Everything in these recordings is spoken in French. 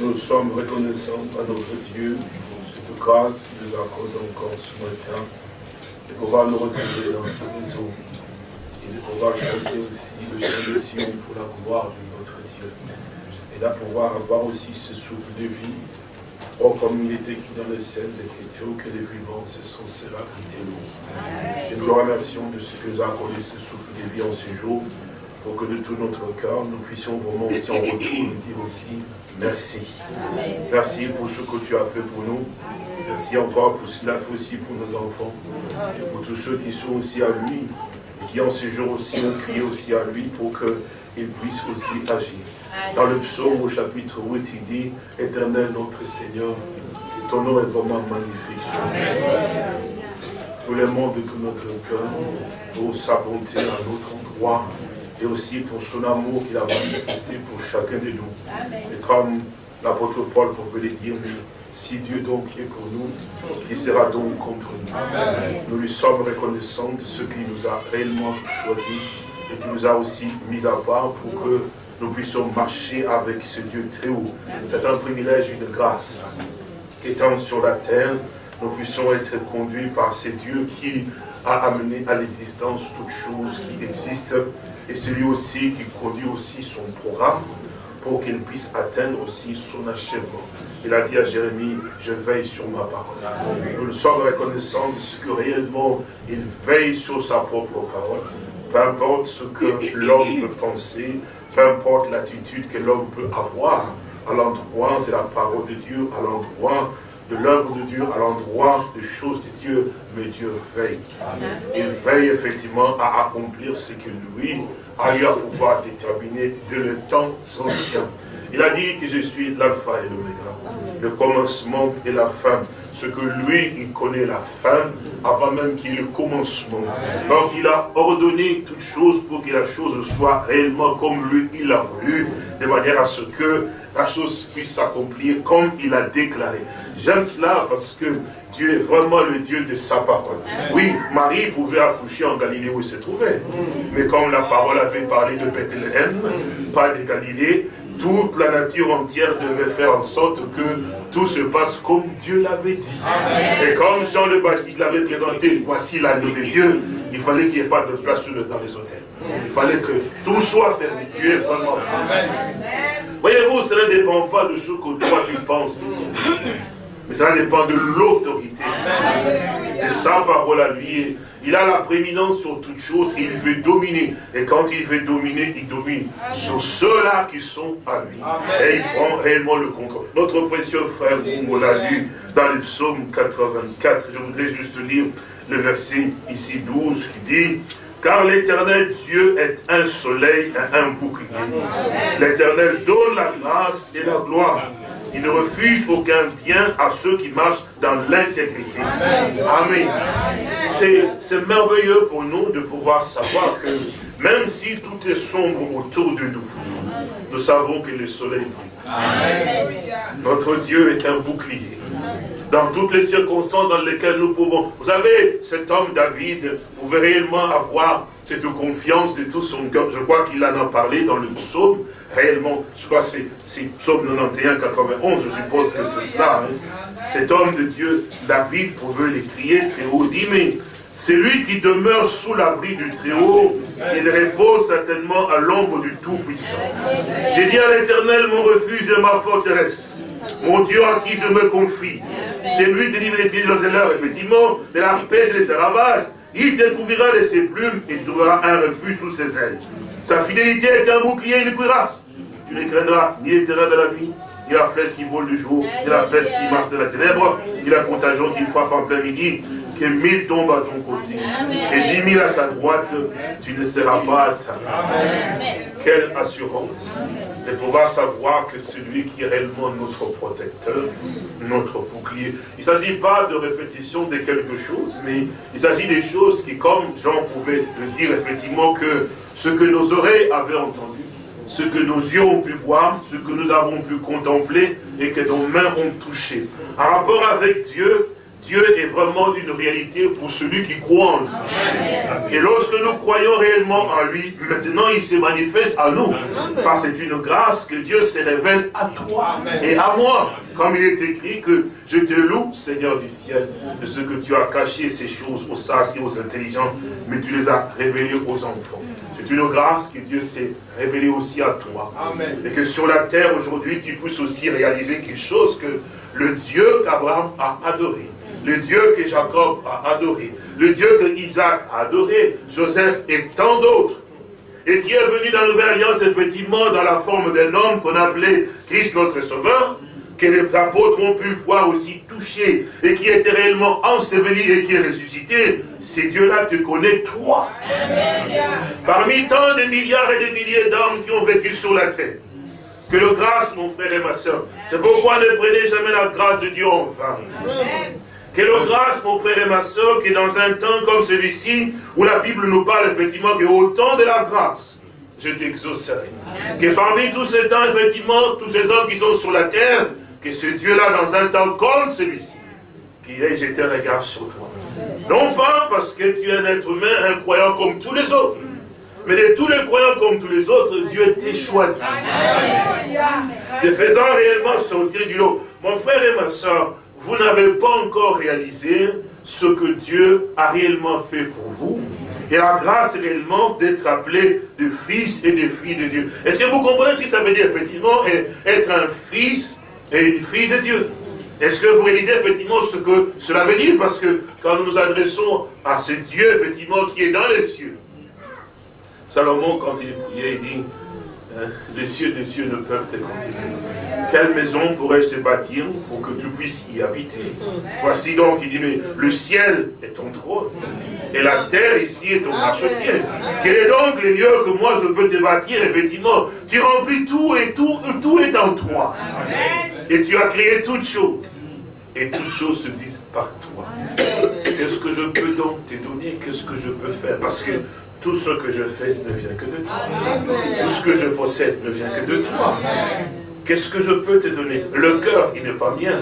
Nous sommes reconnaissants à notre Dieu pour cette grâce qu'il nous accorde encore ce matin. De pouvoir nous retrouver dans ce maison. Et de pouvoir chanter aussi le chant de Sion pour la gloire de notre Dieu. Et de pouvoir avoir aussi ce souffle de vie. Oh, comme il est écrit dans les Saintes Écritures, que les vivants, ce sont ceux-là qui t'élouent. Et nous le remercions de ce que nous a accordé ce souffle de vie en ce jour, pour que de tout notre cœur, nous puissions vraiment aussi en retour dire aussi merci. Merci pour ce que tu as fait pour nous. Merci encore pour ce qu'il a fait aussi pour nos enfants. Et pour tous ceux qui sont aussi à lui, et qui en ce jour aussi ont crié aussi à lui pour qu'il puisse aussi agir. Dans le psaume au chapitre 8, il dit, Éternel notre Seigneur, ton nom est vraiment magnifique sur Nous l'aimons de tout notre cœur pour sa bonté à notre endroit et aussi pour son amour qu'il a manifesté pour chacun de nous. Et comme l'apôtre Paul pouvait le dire, si Dieu donc est pour nous, qui sera donc contre nous Nous lui sommes reconnaissants de ce qu'il nous a réellement choisi et qui nous a aussi mis à part pour que nous puissions marcher avec ce Dieu très haut. C'est un privilège, une grâce. Qu'étant sur la terre, nous puissions être conduits par ce Dieu qui a amené à l'existence toutes choses qui existent et celui aussi qui conduit aussi son programme pour qu'il puisse atteindre aussi son achèvement. Il a dit à Jérémie, je veille sur ma parole. Nous sommes reconnaissants de ce que réellement il veille sur sa propre parole. Peu importe ce que l'homme peut penser, peu importe l'attitude que l'homme peut avoir à l'endroit de la parole de Dieu, à l'endroit de l'œuvre de Dieu, à l'endroit des choses de Dieu, mais Dieu veille. Il veille effectivement à accomplir ce que lui a eu à pouvoir déterminer de le temps ancien. Il a dit que je suis l'alpha et l'oméga, le commencement et la fin. Ce que lui, il connaît la fin avant même qu'il y ait le commencement. Donc il a ordonné toutes choses pour que la chose soit réellement comme lui, il a voulu, de manière à ce que la chose puisse s'accomplir comme il a déclaré. J'aime cela parce que Dieu est vraiment le Dieu de sa parole. Oui, Marie pouvait accoucher en Galilée où il se trouvait. Mais comme la parole avait parlé de Bethléem, pas de Galilée, toute la nature entière devait faire en sorte que tout se passe comme Dieu l'avait dit. Et comme Jean le Baptiste l'avait présenté, voici l'agneau de Dieu, il fallait qu'il n'y ait pas de place dans les hôtels. Il fallait que tout soit fermé. Dieu est vraiment. Voyez-vous, cela ne dépend pas de ce que toi tu penses. Mais ça dépend de l'autorité de sa parole à lui. Il a la prééminence sur toutes choses et il veut dominer. Et quand il veut dominer, il domine sur ceux-là qui sont à lui. Et il prend réellement le contrôle. Notre précieux frère, on l'a lu dans le psaume 84. Je voudrais juste lire le verset ici 12 qui dit car l'éternel Dieu est un soleil et un bouclier. L'éternel donne la grâce et la gloire. Il ne refuse aucun bien à ceux qui marchent dans l'intégrité. Amen. C'est merveilleux pour nous de pouvoir savoir que même si tout est sombre autour de nous, nous savons que le soleil brille. Notre Dieu est un bouclier dans toutes les circonstances dans lesquelles nous pouvons. Vous savez, cet homme David pouvait réellement avoir cette confiance de tout son cœur. Je crois qu'il en a parlé dans le psaume, réellement, je crois que c'est psaume 91, 91, je suppose que c'est cela. Hein. Cet homme de Dieu, David, pouvait les crier très haut, dit, mais c'est lui qui demeure sous l'abri du Très-Haut, il repose certainement à l'ombre du Tout-Puissant. J'ai dit à l'Éternel, mon refuge et ma forteresse, mon Dieu à qui je me confie. C'est lui qui livre les filles de effectivement, de la paix et ses ravages. Il te couvrira de ses plumes et tu trouveras un refuge sous ses ailes. Sa fidélité est un bouclier et une cuirasse. Tu ne craindras ni les terrains de la nuit, ni la flèche qui vole du jour, ni la peste qui marche de la ténèbre, ni la contagion qui frappe en plein midi, que mille tombent à ton côté et dix mille à ta droite, tu ne seras pas atteint. Quelle assurance de pouvoir savoir que celui qui est réellement notre protecteur, notre bouclier. Il ne s'agit pas de répétition de quelque chose, mais il s'agit des choses qui, comme Jean pouvait le dire effectivement, que ce que nos oreilles avaient entendu, ce que nos yeux ont pu voir, ce que nous avons pu contempler et que nos mains ont touché. En rapport avec Dieu, Dieu est vraiment une réalité pour celui qui croit en lui. Et lorsque nous croyons réellement en lui, maintenant il se manifeste à nous. Parce que c'est une grâce que Dieu se révèle à toi et à moi. Comme il est écrit que je te loue, Seigneur du ciel, de ce que tu as caché ces choses aux sages et aux intelligents, mais tu les as révélées aux enfants. C'est une grâce que Dieu s'est révélé aussi à toi. Et que sur la terre aujourd'hui, tu puisses aussi réaliser quelque chose que le Dieu qu'Abraham a adoré, le Dieu que Jacob a adoré, le Dieu que Isaac a adoré, Joseph et tant d'autres, et qui est venu dans la Alliance, effectivement, dans la forme d'un homme qu'on appelait Christ notre Sauveur, que les apôtres ont pu voir aussi toucher, et qui était réellement enseveli et qui est ressuscité, c'est Dieu-là te connaît, toi. Parmi tant de milliards et de milliers d'hommes qui ont vécu sur la terre, que le grâce, mon frère et ma soeur, c'est pourquoi ne prenez jamais la grâce de Dieu en vain. Le grâce, mon frère et ma soeur, que dans un temps comme celui-ci, où la Bible nous parle effectivement qu'au temps de la grâce, je t'exaucerai. Que parmi tous ces temps, effectivement, tous ces hommes qui sont sur la terre, que ce Dieu-là, dans un temps comme celui-ci, qui ait jeté un regard sur toi. Non pas parce que tu es un être humain, un croyant comme tous les autres, mais de tous les croyants comme tous les autres, Dieu t'a choisi. Te faisant réellement sortir du lot. Mon frère et ma soeur, vous n'avez pas encore réalisé ce que Dieu a réellement fait pour vous. Et la grâce réellement d'être appelé de fils et de filles de Dieu. Est-ce que vous comprenez ce que ça veut dire effectivement être un fils et une fille de Dieu? Est-ce que vous réalisez effectivement ce que cela veut dire? Parce que quand nous nous adressons à ce Dieu effectivement qui est dans les cieux, Salomon quand il priait, il dit? Les cieux des cieux ne peuvent te contenir. Quelle maison pourrais-je te bâtir pour que tu puisses y habiter? Voici donc, il dit, mais le ciel est ton trône. Et la terre ici est ton marchepied. Quel est donc le lieu que moi je peux te bâtir? Effectivement, tu remplis tout et tout, tout est en toi. Et tu as créé toutes choses. Et toutes choses se disent par toi. Qu'est-ce que je peux donc te donner? Qu'est-ce que je peux faire? Parce que tout ce que je fais ne vient que de toi. Tout ce que je possède ne vient que de toi. Qu'est-ce que je peux te donner? Le cœur, il n'est pas mien.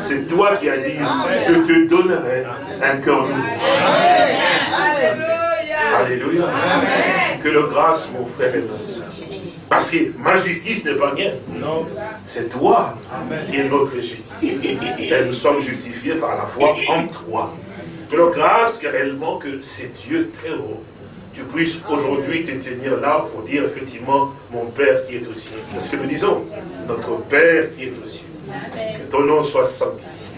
C'est toi qui as dit, je te donnerai un cœur nouveau. Alléluia. Que le grâce, mon frère et ma soeur. Parce que ma justice n'est pas mienne. C'est toi qui es notre justice. Et nous sommes justifiés par la foi en toi. Que le grâce, réellement, que c'est Dieu très haut tu puisses aujourd'hui te tenir là pour dire effectivement, mon Père qui est au ciel. C'est ce que nous disons. Notre Père qui est au ciel. Que ton nom soit sanctifié.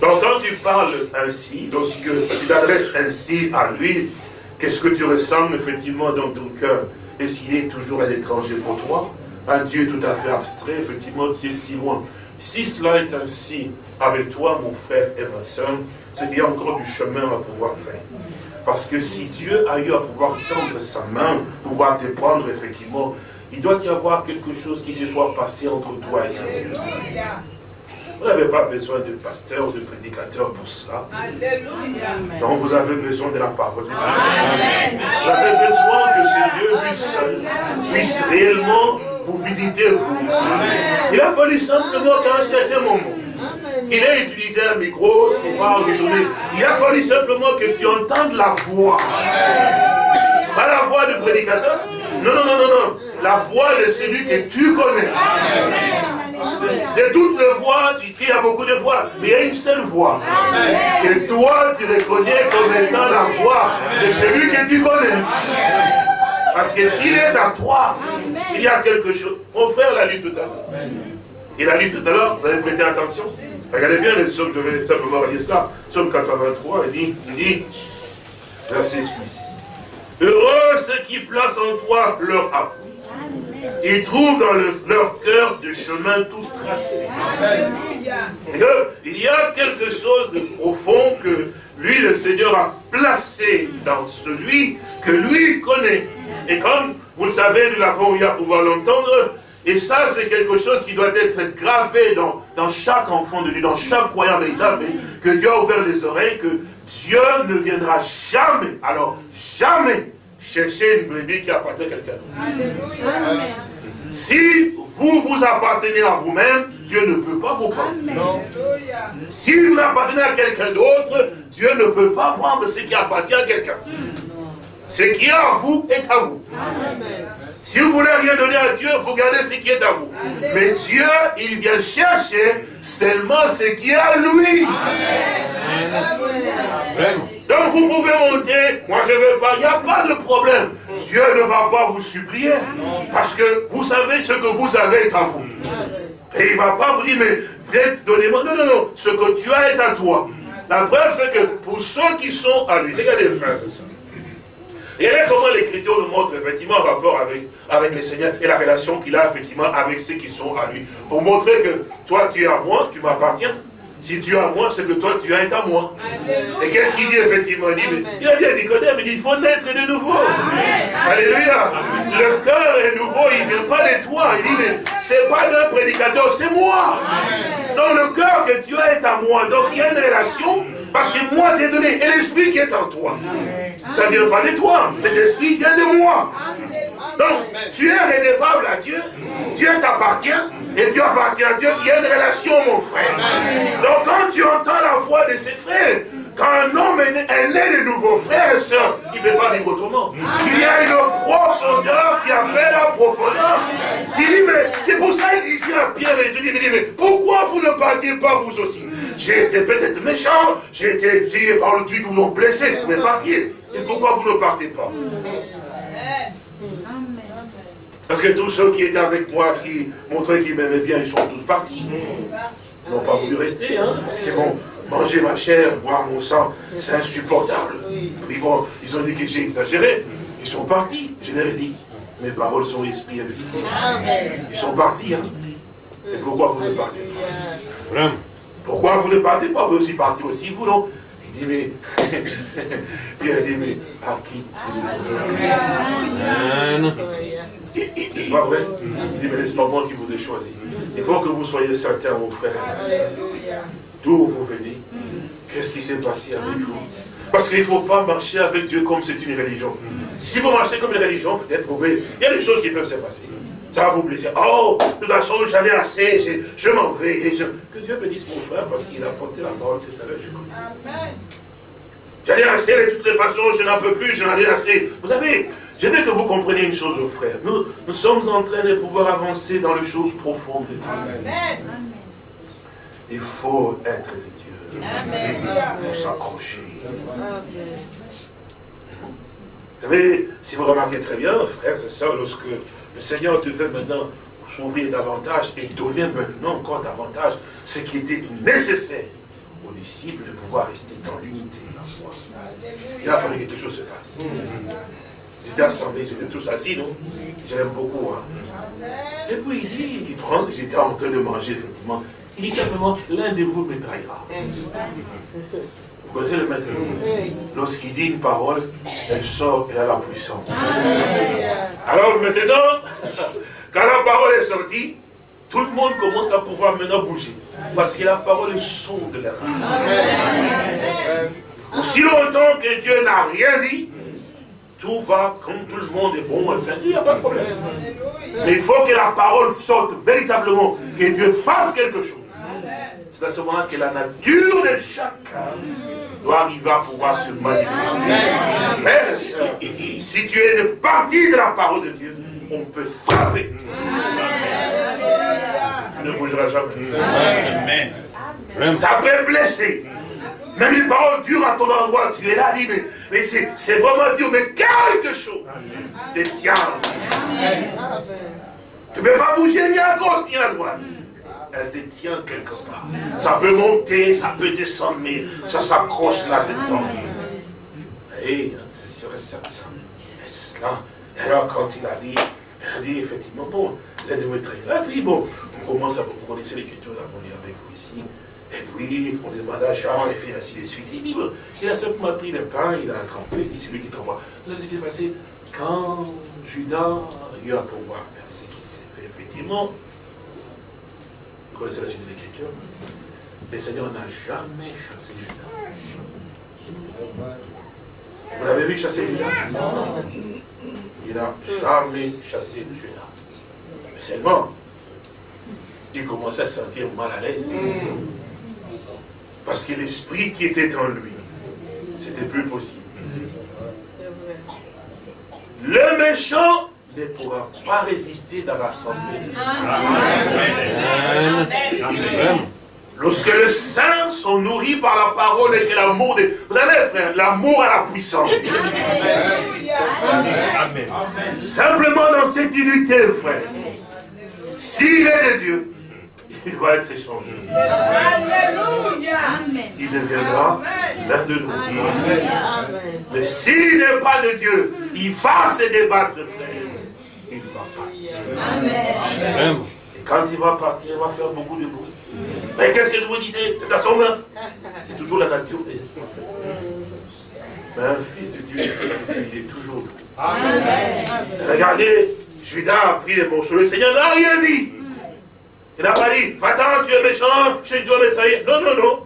Donc quand tu parles ainsi, lorsque tu t'adresses ainsi à lui, qu'est-ce que tu ressembles effectivement dans ton cœur? Est-ce qu'il est toujours un étranger pour toi? Un Dieu tout à fait abstrait, effectivement, qui est si loin. Si cela est ainsi avec toi, mon frère et ma soeur, c'est qu'il y a encore du chemin à pouvoir faire. Parce que si Dieu a eu à pouvoir tendre sa main, pouvoir te prendre, effectivement, il doit y avoir quelque chose qui se soit passé entre toi et cet Dieu. Vous n'avez pas besoin de pasteur, de prédicateur pour cela. Non, vous avez besoin de la parole de Dieu. Vous avez besoin que ce Dieu puisse, puisse réellement vous visiter, vous. Il a fallu simplement qu'à un certain moment, il a utilisé un micro, son pas raisonner. Il a fallu simplement que tu entendes la voix. Pas la voix du prédicateur. Non, non, non, non, non. La voix de celui que tu connais. De toutes les voix, il y a beaucoup de voix, mais il y a une seule voix. Que toi, tu reconnais comme étant la voix de celui que tu connais. Parce que s'il est à toi, il y a quelque chose. Mon frère l'a lu tout à l'heure. Il a lu tout à l'heure, vous avez prêté attention Regardez bien les psaumes, je vais simplement relire cela. Psaume 83, il dit, il dit, verset 6. Heureux ceux qui placent en toi leur appui. Ils trouvent dans leur cœur des chemins tout tracés. Il y a quelque chose de profond que lui, le Seigneur, a placé dans celui que lui connaît. Et comme vous le savez, nous l'avons eu à pouvoir l'entendre, et ça, c'est quelque chose qui doit être gravé dans, dans chaque enfant de Dieu, dans chaque croyant véritable, que Dieu a ouvert les oreilles, que Dieu ne viendra jamais, alors jamais, chercher une brebis qui appartient à quelqu'un. Si vous vous appartenez à vous-même, Dieu ne peut pas vous prendre. Si vous appartenez à quelqu'un d'autre, Dieu ne peut pas prendre ce qui appartient à quelqu'un. Ce qui est à vous est à vous. Si vous voulez rien donner à Dieu, vous gardez ce qui est à vous. Mais Dieu, il vient chercher seulement ce qui est à lui. Donc vous pouvez monter, moi je ne veux pas, il n'y a pas de problème. Dieu ne va pas vous supplier. Parce que vous savez ce que vous avez est à vous. Et il ne va pas vous dire, mais viens, donnez-moi. Non, non, non, ce que tu as est à toi. La preuve, c'est que pour ceux qui sont à lui, regardez frères et. Regardez comment l'Écriture nous montre effectivement en rapport avec, avec le Seigneur et la relation qu'il a effectivement avec ceux qui sont à lui. Pour montrer que toi tu es à moi, tu m'appartiens. Si tu es à moi, c'est que toi, tu es à moi. Et qu'est-ce qu'il dit effectivement? Il dit, mais, il a dit à Nicodème, il dit, il faut naître de nouveau. Alléluia. Le cœur est nouveau, il ne vient pas de toi. Il dit, mais c'est pas d'un prédicateur, c'est moi. Donc le cœur que tu as est à moi. Donc il y a une relation, parce que moi, tu es donné. Et l'esprit qui est en toi. Ça ne vient pas de toi. Cet esprit vient de moi. Donc, tu es redevable à Dieu. Dieu t'appartient. Et Dieu appartient à Dieu. Il y a une relation, mon frère. Donc, quand tu entends la voix de ses frères, quand un homme est né, de nouveaux frères et sœurs, il ne peut pas vivre autrement. Il y a une profondeur qui appelle la profondeur. Mais c'est pour ça qu'il dit à Pierre et dit, mais pourquoi vous ne partiez pas vous aussi? J'ai été peut-être méchant, j'ai été, j'ai par le vous ont blessé, vous pouvez partir. Et pourquoi vous ne partez pas? Parce que tous ceux qui étaient avec moi, qui montraient qu'ils m'aimaient bien, ils sont tous partis. Ils n'ont pas voulu rester, hein, parce que bon, manger ma chair, boire mon sang, c'est insupportable. Puis bon, ils ont dit que j'ai exagéré. Ils sont partis, je leur ai dit. Mes paroles sont esprit avec Ils sont partis, hein. Et pourquoi vous ne partez pas? Pourquoi vous ne partez pas? Vous aussi partez aussi, vous non? Il dit, mais... Pierre dit, mais à qui c'est pas vrai? Il dit, mais c'est pas moi qui vous ai choisi. Il faut que vous soyez certains, mon frère et ma soeur. D'où vous venez? Qu'est-ce qui s'est passé avec vous? Parce qu'il ne faut pas marcher avec Dieu comme c'est une religion. Si vous marchez comme une religion, peut-être vous pouvez... Il y a des choses qui peuvent se passer. Ça va vous blesser. Oh, de toute façon, j'en ai assez, je, m'en vais. Que Dieu bénisse mon frère parce qu'il a porté la parole tout à l'heure. Amen. J'en ai assez de toutes les façons, je n'en peux plus, j'en ai assez. Vous savez, je veux que vous compreniez une chose, frères. Nous, nous sommes en train de pouvoir avancer dans les choses profondes de Dieu. Il faut être Pour s'accrocher. Vous savez, si vous remarquez très bien, frères et sœurs, lorsque le Seigneur devait maintenant s'ouvrir davantage et donner maintenant encore davantage ce qui était nécessaire aux disciples de pouvoir rester dans l'unité de la foi. Il a fallu que quelque chose se passe. Ils étaient assemblés, ils étaient tous assis, non? J'aime beaucoup. Hein. Et puis il dit, il prend, ils étaient en train de manger, effectivement. Il dit simplement, l'un de vous me trahira. Vous connaissez le maître? Lorsqu'il dit une parole, elle sort et elle a la puissance. Alors maintenant, quand la parole est sortie, tout le monde commence à pouvoir maintenant bouger. Parce que la parole est sonde l'air. Aussi longtemps que Dieu n'a rien dit, tout va comme tout le monde est bon il n'y a pas de problème. Mais il faut que la parole sorte véritablement, que Dieu fasse quelque chose. C'est à ce moment-là que la nature de chacun doit arriver à pouvoir se manifester. si tu es une partie de la parole de Dieu, on peut frapper. Tu ne bougeras jamais. Ça peut blesser. Même une parole dure à ton endroit, tu es là, dit, mais, mais c'est vraiment dur, mais quelque chose te tient. Tu ne peux pas bouger ni à gauche ni à droite. Elle te tient quelque part. Ça peut monter, ça peut descendre, mais ça s'accroche là-dedans. Et c'est sûr et certain. Et c'est cela. alors quand il a dit, il a dit effectivement, bon, elle devait très là. Puis bon, on commence à, vous connaissez l'écriture, nous avons lu avec vous ici. Et puis, on demande à Jean, et fait ainsi de suite. Il dit, il a simplement pris le pain, il a trempé, il dit, celui qui trempe. Vous savez ce qui s'est passé? Quand Judas a eu à pouvoir faire ce qui s'est fait, effectivement, connaissez la suite de l'écriture, le Seigneur n'a jamais chassé Judas. Vous l'avez vu chasser Judas? Il n'a jamais chassé Judas. Mais seulement, il commençait à sentir mal à l'aise. Parce que l'esprit qui était en lui, c'était plus possible. Le méchant ne pourra pas résister dans l'assemblée des Lorsque les saints sont nourris par la parole et que l'amour de... Vous savez, frère, l'amour a la puissance. Amen. Simplement dans cette unité, frère. S'il est de Dieu, il va être échangé. Alléluia. Il deviendra l'un de nous. Mais s'il n'est pas de Dieu, il va se débattre, frère. Il va partir. Amen. Et quand il va partir, il va faire beaucoup de bruit. Mais qu'est-ce que je vous disais? C'est à son main. C'est toujours la nature. Mais un fils de Dieu, il est toujours Amen. Regardez, Judas a pris les morceaux. Le Seigneur n'a rien dit. Il n'a pas dit, va-t'en, tu es méchant, je dois me trahir. Non, non, non.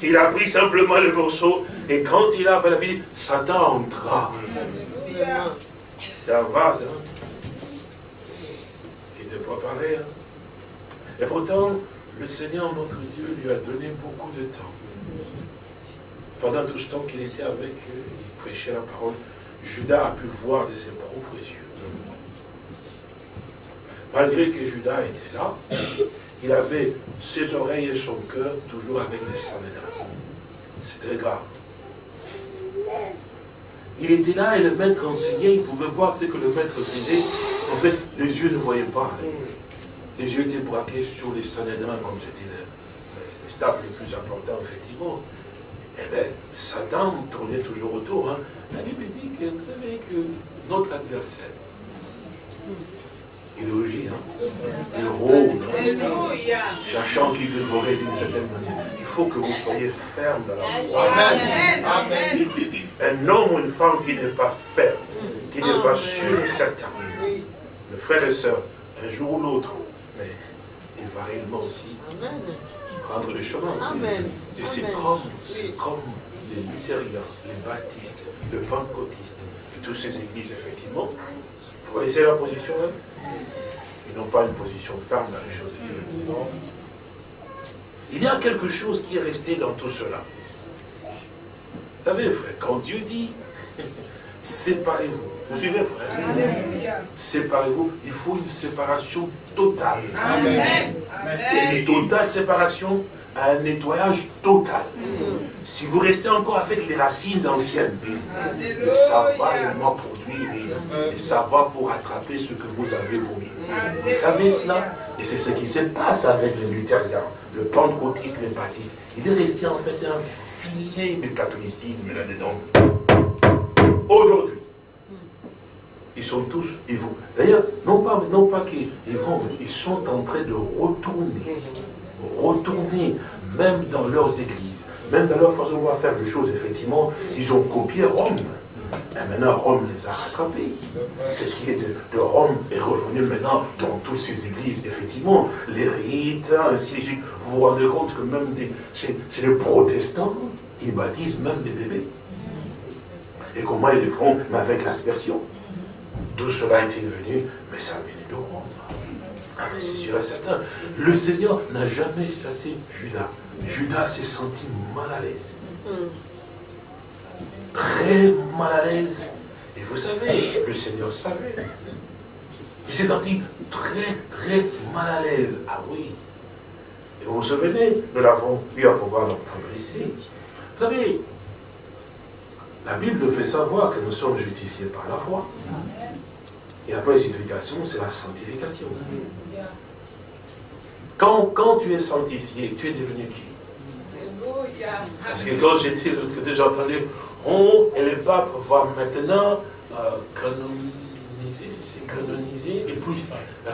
Il a pris simplement le morceau. Et quand il a fait la vie, Satan entra. C'est un vase. Hein, Hein. Et pourtant, le Seigneur, notre Dieu, lui a donné beaucoup de temps. Pendant tout ce temps qu'il était avec eux, il prêchait la parole, Judas a pu voir de ses propres yeux. Malgré que Judas était là, il avait ses oreilles et son cœur toujours avec les Sanhédrins. C'est très grave. Il était là et le maître enseignait, il pouvait voir ce que le maître faisait. En fait, les yeux ne voyaient pas. Les yeux étaient braqués sur les Sanhédrins, comme c'était le, le, staff le plus important, effectivement. Eh bien, Satan tournait toujours autour. Hein. La Bible dit que vous savez que notre adversaire, il rougit, hein? il rôde, hein? cherchant qu'il dévorait d'une certaine manière. Il faut que vous soyez ferme dans la foi. Amen. Un homme ou une femme qui n'est pas ferme, qui n'est pas sûr et certain. Frères et sœurs, un jour ou l'autre, mais il va réellement aussi prendre le chemin. Et c'est comme, comme les luthériens, les baptistes, les pentecôtistes, et toutes ces églises, effectivement. Vous connaissez la position hein? Ils n'ont pas une position ferme dans les choses de Dieu. Il y a quelque chose qui est resté dans tout cela. Vous savez, frère, quand Dieu dit séparez-vous, vous suivez, frère Séparez-vous. Il faut une séparation totale. Amen. Une totale séparation, un nettoyage total. Si vous restez encore avec les racines anciennes, ça va réellement produire et ça va vous rattraper ce que vous avez vomi. Vous savez cela? Et c'est ce qui se passe avec les luthériens, le pentecôtiste, les baptistes. Il est resté en fait un filet de catholicisme là-dedans. Aujourd'hui, sont tous vous. D'ailleurs, non pas, non pas qu'ils vont, ils sont en train de retourner, retourner, même dans leurs églises, même dans leur façon de faire les choses, effectivement, ils ont copié Rome. Et maintenant, Rome les a rattrapés. Ce qui est de, Rome est revenu maintenant dans toutes ces églises. Effectivement, les rites, ainsi de suite. Vous vous rendez compte que même c'est les protestants, ils baptisent même des bébés. Et comment ils le font Mais avec l'aspersion. D'où cela est-il venu? Mais ça venu de Rome. Ah, mais c'est sûr et certain. Le Seigneur n'a jamais chassé Judas. Judas s'est senti mal à l'aise. Très mal à l'aise. Et vous savez, le Seigneur savait. Il s'est senti très, très mal à l'aise. Ah oui. Et vous vous souvenez, nous l'avons eu à pouvoir l'entendre ici. Vous savez, la Bible nous fait savoir que nous sommes justifiés par la foi. Et après la justification, c'est la sanctification. Quand, quand tu es sanctifié, tu es devenu qui? Parce que quand j'étais, déjà entendu, on et le pape va maintenant euh, canoniser, canoniser, et puis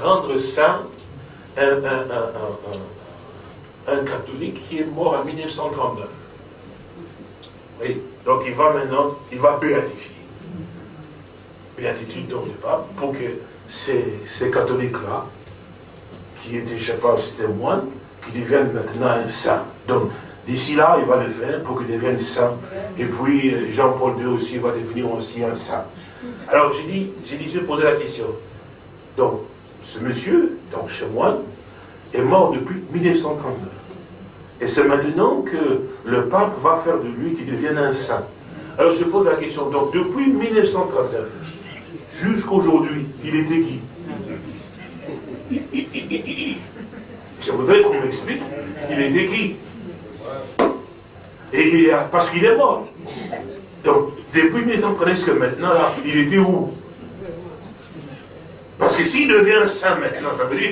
rendre saint un, un catholique qui est mort en 1939. Oui. Donc il va maintenant, il va béatifier. Béatitude donc du pape, pour que ces, ces catholiques-là, qui étaient, je sais pas c'était moine, qui deviennent maintenant un saint. Donc, d'ici là, il va le faire pour qu'ils deviennent saints. Et puis, Jean-Paul II aussi va devenir aussi un saint. Alors, j'ai dit, j'ai dit, je poser la question. Donc, ce monsieur, donc ce moine, est mort depuis 1939. Et c'est maintenant que le pape va faire de lui qui devienne un saint. Alors je pose la question, donc depuis 1939 jusqu'aujourd'hui, il était qui? Je voudrais qu'on m'explique, il était qui? Et parce qu'il est mort. Donc, depuis 1939 jusqu'à maintenant, là, il était où? Parce que s'il devient saint maintenant, ça veut dire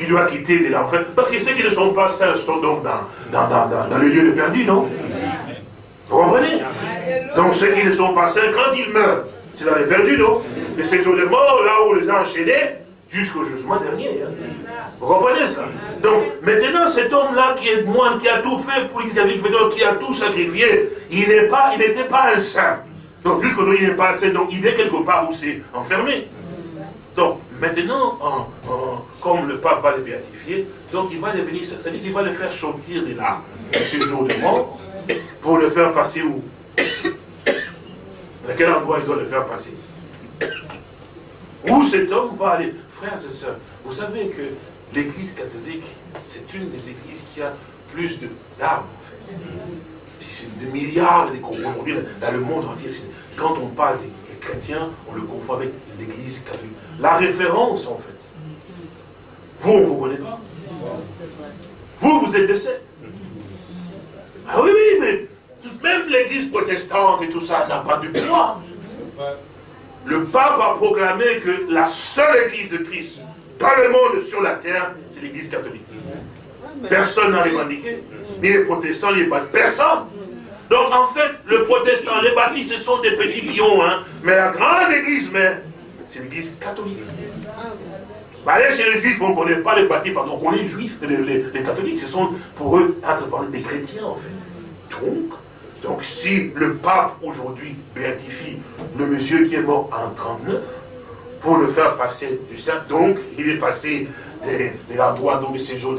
qu'il doit quitter de l'enfer. Parce que ceux qui ne sont pas saints sont donc dans, dans, dans, dans le lieu de perdu, non? Vous comprenez? Donc ceux qui ne sont pas saints, quand ils meurent, c'est dans les perdus, non? Mais c'est sur les morts, là où on les a enchaînés, jusqu'au jugement dernier. Hein. Vous comprenez ça? Donc, maintenant, cet homme-là qui est moine, qui a tout fait pour l'Israël, qui a tout sacrifié, il n'était pas, pas un saint. Donc, jusqu'aujourd'hui, il n'est pas un saint. Donc, il est quelque part où c'est enfermé. Donc, Maintenant, comme le pape va le béatifier, donc il va le c'est-à-dire qu'il va le faire sortir de là, de ce jour de mort, pour le faire passer où? Dans quel endroit il doit le faire passer? Où cet homme va aller? Frères et sœurs, vous savez que l'église catholique, c'est une des églises qui a plus d'âmes, en fait. C'est des milliards, aujourd'hui, dans le monde entier, quand on parle des chrétien, on le confond avec l'église catholique. La référence, en fait. Vous, vous connaît pas. Vous, vous êtes de Ah oui, oui, mais même l'église protestante et tout ça n'a pas de poids. Le pape a proclamé que la seule église de Christ dans le monde, sur la terre, c'est l'église catholique. Personne n'a revendiqué. Ni les protestants, ni les personne. Donc en fait, le protestant, les baptistes, ce sont des petits pions, hein. mais la grande église, mais c'est l'église catholique. Allez chez les juifs, on ne connaît pas les baptistes, pardon, on connaît les juifs, les, catholiques, ce sont pour eux entre des chrétiens en fait. Donc, donc si le pape aujourd'hui béatifie le monsieur qui est mort en 39, pour le faire passer du saint, donc il est passé de, de l'endroit dont il séjourne